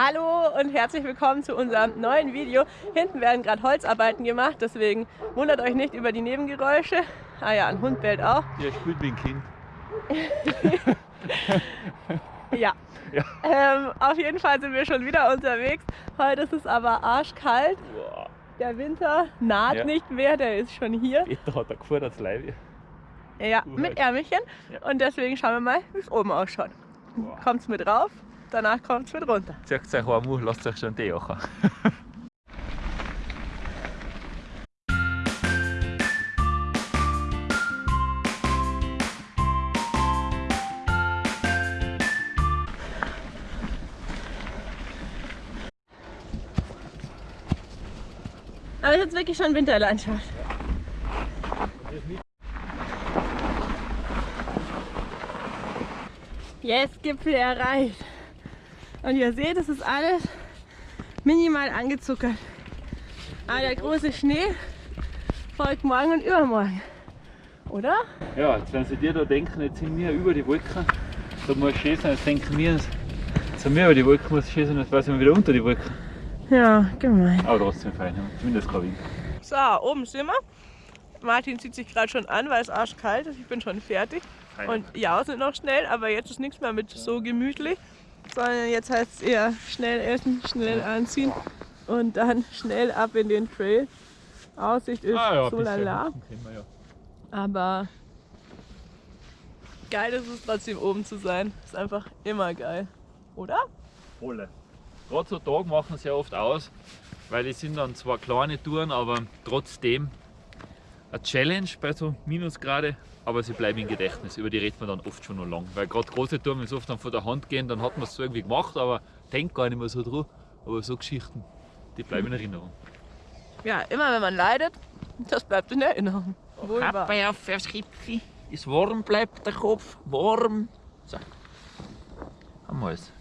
Hallo und herzlich willkommen zu unserem neuen Video. Hinten werden gerade Holzarbeiten gemacht, deswegen wundert euch nicht über die Nebengeräusche. Ah ja, ein Hund bellt auch. Ja, spielt wie ein Kind. ja. ja. Ähm, auf jeden Fall sind wir schon wieder unterwegs. Heute ist es aber arschkalt. Der Winter naht ja. nicht mehr, der ist schon hier. Peter hat er gefahren als Leib. Ja, mit Ärmelchen. Ja. Und deswegen schauen wir mal, wie es oben ausschaut. Wow. Kommt's mit rauf, danach kommt es wieder runter. Zieht euch warm lasst euch schon Tee machen. Aber jetzt wirklich schon Winterlandschaft. Yes, Gipfel erreicht. Und ihr seht, es ist alles minimal angezuckert. Aber der große Schnee folgt morgen und übermorgen. Oder? Ja, jetzt wenn sie dir da denken, jetzt sind wir über die Wolken, da muss schön sein, jetzt denken wir, jetzt sind wir über die Wolken, muss schön sein, jetzt sind wir wieder unter die Wolken. Ja, gemein. Aber trotzdem fein, zumindest kein Wind. So, oben sind wir. Martin zieht sich gerade schon an, weil es arschkalt ist. Ich bin schon fertig. Fein. Und ja, sind noch schnell, aber jetzt ist nichts mehr mit so gemütlich. Sondern jetzt heißt es eher schnell essen, schnell anziehen und dann schnell ab in den Trail. Aussicht ist ah, ja, so lala. Ja. Aber geil ist es trotzdem oben zu sein. Ist einfach immer geil. Oder? Wolle. Gerade so Tage machen sie ja oft aus, weil die sind dann zwar kleine Touren, aber trotzdem eine Challenge bei so Minusgrade, aber sie bleiben im Gedächtnis. Über die redet man dann oft schon noch lang. Weil gerade große Touren, wenn sie oft dann von der Hand gehen, dann hat man es so irgendwie gemacht, aber denkt gar nicht mehr so drauf. Aber so Geschichten, die bleiben in Erinnerung. Ja, immer wenn man leidet, das bleibt in Erinnerung. Kappe auf fürs Gipfel, ist warm bleibt der Kopf, warm. So, haben wir es.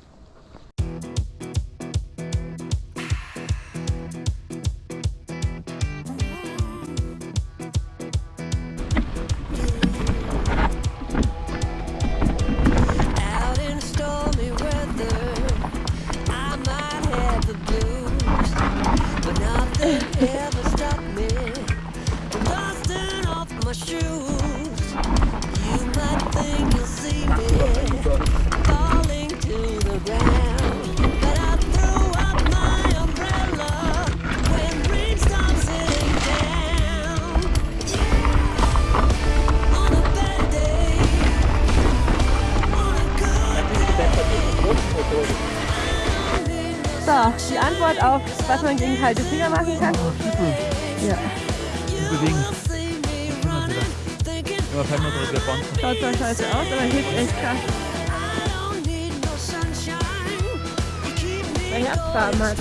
Antwort auf, was man gegen kalte Finger machen kann. Ja. Fallen wir drüber fahren. Schaut zwar scheiße aus, aber hilft echt krass. Mein Herzfarben hat.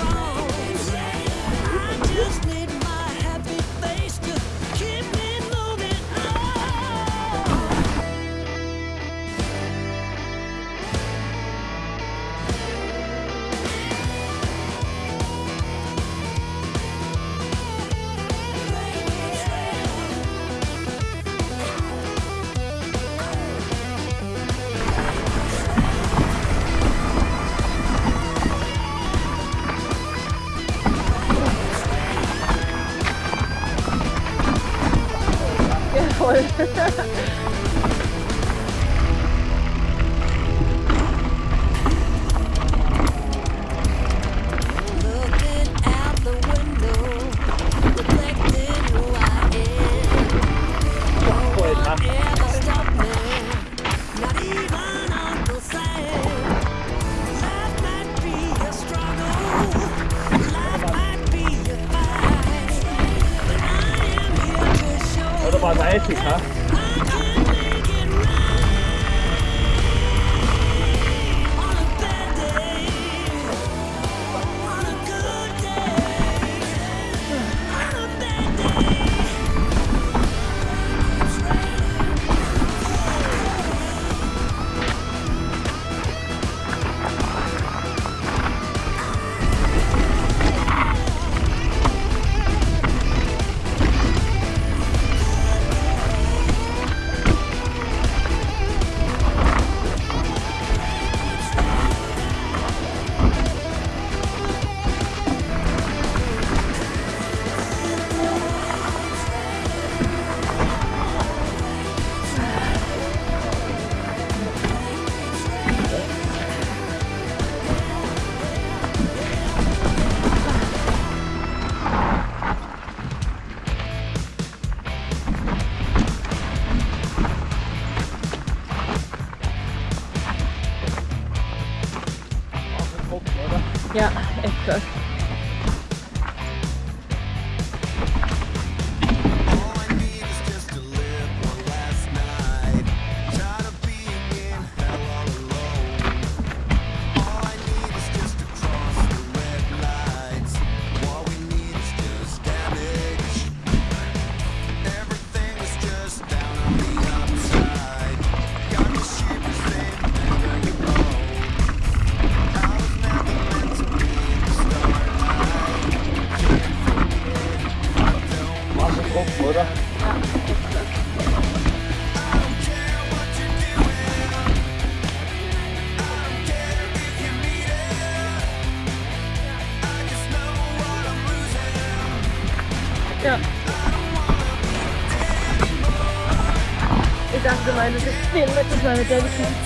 Deus,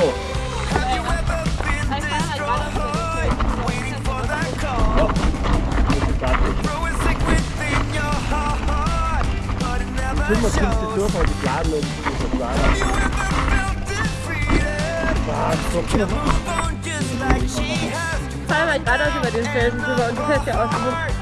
Have you ever been door. Ich bin mal fünfte Tour, weil die Bladen und die Bladen. Was? So cool. Ich fahre mal geradeaus über den Felsen drüber und du fährst ja aus dem Mund.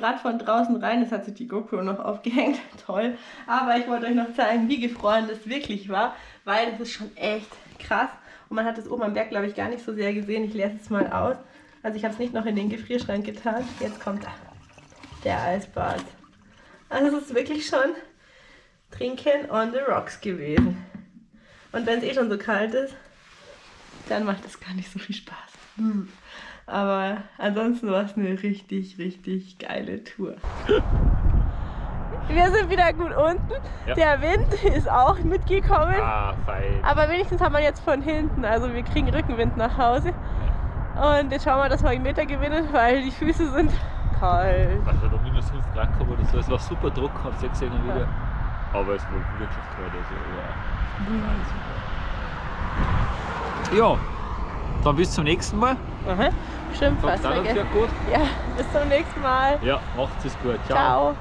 Gerade von draußen rein. Es hat sich die GoPro noch aufgehängt. Toll. Aber ich wollte euch noch zeigen, wie gefroren das wirklich war, weil das ist schon echt krass. Und man hat es oben am Berg, glaube ich, gar nicht so sehr gesehen. Ich lese es mal aus. Also ich habe es nicht noch in den Gefrierschrank getan. Jetzt kommt der Eisbad. Also es ist wirklich schon Trinken on the rocks gewesen. Und wenn es eh schon so kalt ist, dann macht es gar nicht so viel Spaß. Hm. Aber ansonsten war es eine richtig, richtig geile Tour. Wir sind wieder gut unten. Ja. Der Wind ist auch mitgekommen. Ah, fein. Aber wenigstens haben wir jetzt von hinten. Also wir kriegen Rückenwind nach Hause. Und jetzt schauen wir, dass wir einen Meter gewinnen, weil die Füße sind kalt. Also da minus 5 Grad gehabt oder so. Es war super Druck, habt ihr gesehen wieder. Aber es war wirklich kalt. Also, ja. ja, dann bis zum nächsten Mal. Aha. Stimmt, fast. Ja, bis zum nächsten Mal. Ja, macht es gut. Ciao.